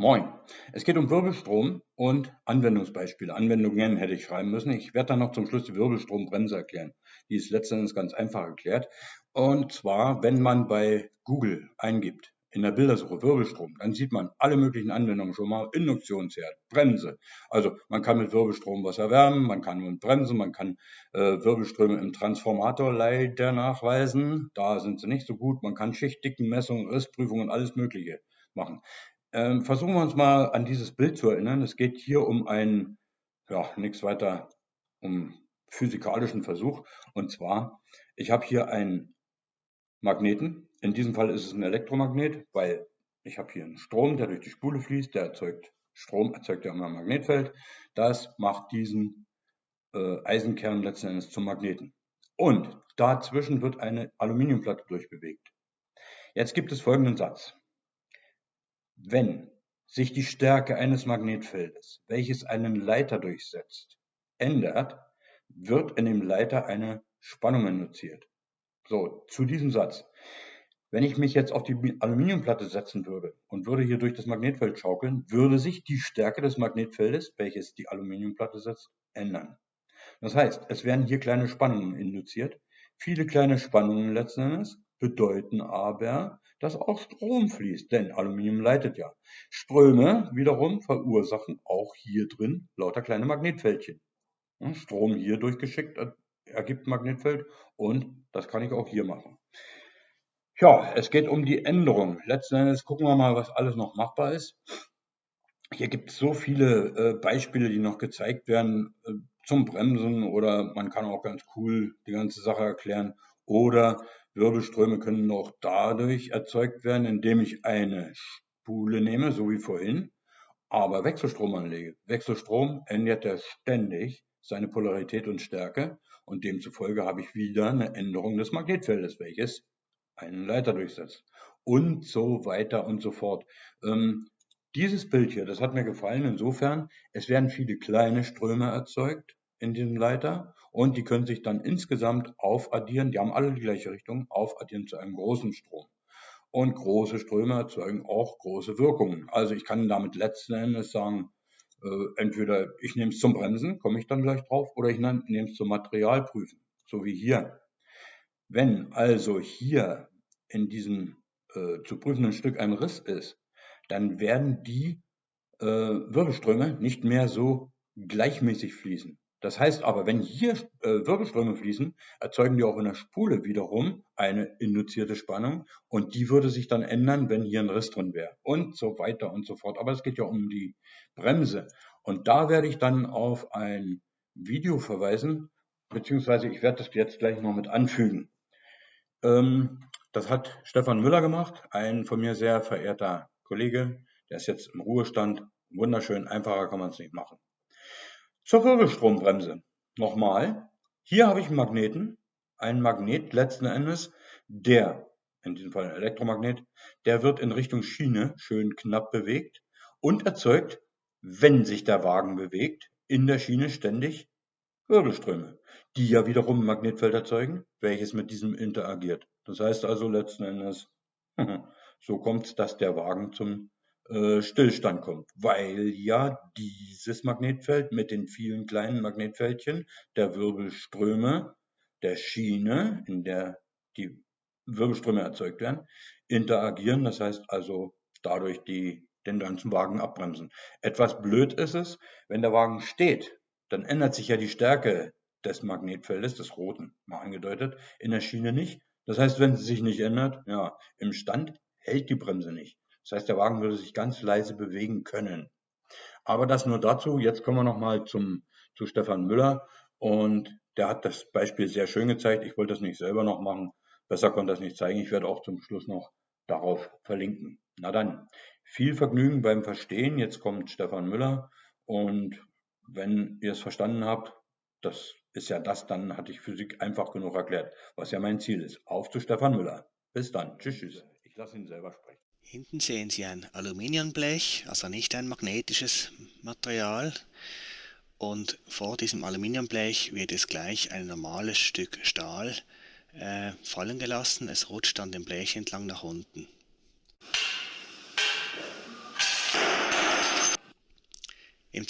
Moin. Es geht um Wirbelstrom und Anwendungsbeispiele. Anwendungen hätte ich schreiben müssen. Ich werde dann noch zum Schluss die Wirbelstrombremse erklären. Die ist letztendlich ganz einfach erklärt. Und zwar, wenn man bei Google eingibt, in der Bildersuche Wirbelstrom, dann sieht man alle möglichen Anwendungen schon mal. Induktionsherd, Bremse. Also man kann mit Wirbelstrom was erwärmen, man kann mit Bremse, man kann äh, Wirbelströme im Transformator leider nachweisen. Da sind sie nicht so gut. Man kann Schichtdickenmessungen, Rissprüfungen, alles Mögliche machen. Ähm, versuchen wir uns mal an dieses Bild zu erinnern. Es geht hier um einen, ja, nichts weiter, um physikalischen Versuch. Und zwar, ich habe hier einen Magneten. In diesem Fall ist es ein Elektromagnet, weil ich habe hier einen Strom, der durch die Spule fließt, der erzeugt Strom, erzeugt ja immer ein Magnetfeld. Das macht diesen äh, Eisenkern letzten Endes zum Magneten. Und dazwischen wird eine Aluminiumplatte durchbewegt. Jetzt gibt es folgenden Satz. Wenn sich die Stärke eines Magnetfeldes, welches einen Leiter durchsetzt, ändert, wird in dem Leiter eine Spannung induziert. So, zu diesem Satz. Wenn ich mich jetzt auf die Aluminiumplatte setzen würde und würde hier durch das Magnetfeld schaukeln, würde sich die Stärke des Magnetfeldes, welches die Aluminiumplatte setzt, ändern. Das heißt, es werden hier kleine Spannungen induziert. Viele kleine Spannungen letzten Endes bedeuten aber, dass auch Strom fließt, denn Aluminium leitet ja. Ströme wiederum verursachen auch hier drin lauter kleine Magnetfältchen. Strom hier durchgeschickt ergibt Magnetfeld und das kann ich auch hier machen. Ja, es geht um die Änderung. Letzten Endes gucken wir mal, was alles noch machbar ist. Hier gibt es so viele äh, Beispiele, die noch gezeigt werden äh, zum Bremsen oder man kann auch ganz cool die ganze Sache erklären. Oder Wirbelströme können auch dadurch erzeugt werden, indem ich eine Spule nehme, so wie vorhin, aber Wechselstrom anlege. Wechselstrom ändert ja ständig seine Polarität und Stärke und demzufolge habe ich wieder eine Änderung des Magnetfeldes, welches einen Leiter durchsetzt und so weiter und so fort. Ähm, dieses Bild hier, das hat mir gefallen insofern, es werden viele kleine Ströme erzeugt in diesem Leiter und die können sich dann insgesamt aufaddieren, die haben alle die gleiche Richtung, aufaddieren zu einem großen Strom. Und große Ströme erzeugen auch große Wirkungen. Also ich kann damit letzten Endes sagen, äh, entweder ich nehme es zum Bremsen, komme ich dann gleich drauf, oder ich nehme es zum Materialprüfen, so wie hier. Wenn also hier in diesem äh, zu prüfenden Stück ein Riss ist, dann werden die äh, Wirbelströme nicht mehr so gleichmäßig fließen. Das heißt aber, wenn hier äh, Wirbelströme fließen, erzeugen die auch in der Spule wiederum eine induzierte Spannung und die würde sich dann ändern, wenn hier ein Riss drin wäre und so weiter und so fort. Aber es geht ja um die Bremse und da werde ich dann auf ein Video verweisen, beziehungsweise ich werde das jetzt gleich noch mit anfügen. Ähm, das hat Stefan Müller gemacht, ein von mir sehr verehrter Kollege, der ist jetzt im Ruhestand. Wunderschön, einfacher kann man es nicht machen. Zur Wirbelstrombremse. Nochmal, hier habe ich einen Magneten, einen Magnet letzten Endes, der, in diesem Fall ein Elektromagnet, der wird in Richtung Schiene schön knapp bewegt und erzeugt, wenn sich der Wagen bewegt, in der Schiene ständig Wirbelströme, die ja wiederum ein Magnetfeld erzeugen, welches mit diesem interagiert. Das heißt also letzten Endes, so kommt es, dass der Wagen zum äh, Stillstand kommt, weil ja dieses Magnetfeld mit den vielen kleinen Magnetfältchen der Wirbelströme der Schiene, in der die Wirbelströme erzeugt werden, interagieren. Das heißt also dadurch die, den ganzen Wagen abbremsen. Etwas blöd ist es, wenn der Wagen steht, dann ändert sich ja die Stärke des Magnetfeldes, des roten, mal angedeutet, in der Schiene nicht. Das heißt, wenn sie sich nicht ändert, ja, im Stand hält die Bremse nicht. Das heißt, der Wagen würde sich ganz leise bewegen können. Aber das nur dazu. Jetzt kommen wir nochmal zum, zu Stefan Müller. Und der hat das Beispiel sehr schön gezeigt. Ich wollte das nicht selber noch machen. Besser konnte das nicht zeigen. Ich werde auch zum Schluss noch darauf verlinken. Na dann, viel Vergnügen beim Verstehen. Jetzt kommt Stefan Müller. Und wenn ihr es verstanden habt, das ist ja das, dann hatte ich Physik einfach genug erklärt, was ja mein Ziel ist. Auf zu Stefan Müller. Bis dann. Tschüss, tschüss. Ich lasse ihn selber sprechen. Hinten sehen Sie ein Aluminiumblech, also nicht ein magnetisches Material. Und vor diesem Aluminiumblech wird jetzt gleich ein normales Stück Stahl äh, fallen gelassen. Es rutscht dann dem Blech entlang nach unten.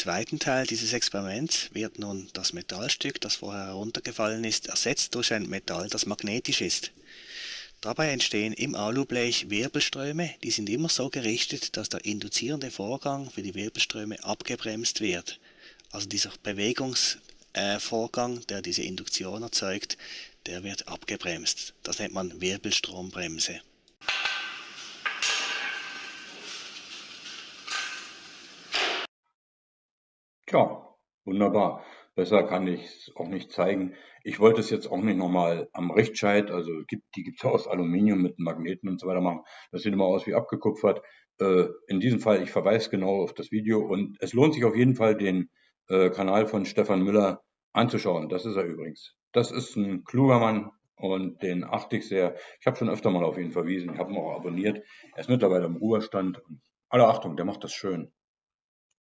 zweiten Teil dieses Experiments wird nun das Metallstück, das vorher heruntergefallen ist, ersetzt durch ein Metall, das magnetisch ist. Dabei entstehen im Alublech Wirbelströme, die sind immer so gerichtet, dass der induzierende Vorgang für die Wirbelströme abgebremst wird. Also dieser Bewegungsvorgang, äh, der diese Induktion erzeugt, der wird abgebremst. Das nennt man Wirbelstrombremse. Tja, wunderbar. Besser kann ich es auch nicht zeigen. Ich wollte es jetzt auch nicht nochmal am Richtscheit, also gibt, die gibt es aus Aluminium mit Magneten und so weiter machen. Das sieht immer aus wie abgekupfert. Äh, in diesem Fall, ich verweise genau auf das Video und es lohnt sich auf jeden Fall, den äh, Kanal von Stefan Müller anzuschauen. Das ist er übrigens. Das ist ein kluger Mann und den achte ich sehr. Ich habe schon öfter mal auf ihn verwiesen, ich habe ihn auch abonniert. Er ist mittlerweile im Ruhestand. Alle Achtung, der macht das schön.